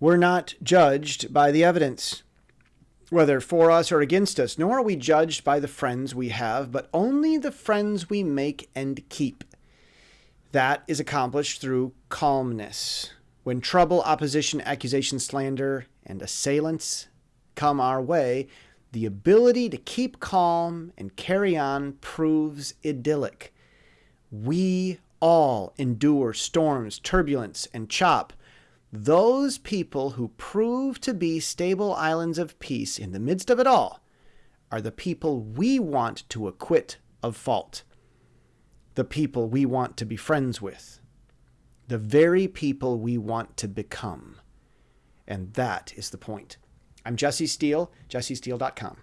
We're not judged by the evidence, whether for us or against us, nor are we judged by the friends we have, but only the friends we make and keep. That is accomplished through calmness. When trouble, opposition, accusation, slander, and assailants come our way, the ability to keep calm and carry on proves idyllic. We all endure storms, turbulence, and chop. Those people who prove to be stable islands of peace in the midst of it all are the people we want to acquit of fault the people we want to be friends with, the very people we want to become. And that is the point. I'm Jesse Steele, jessesteele.com.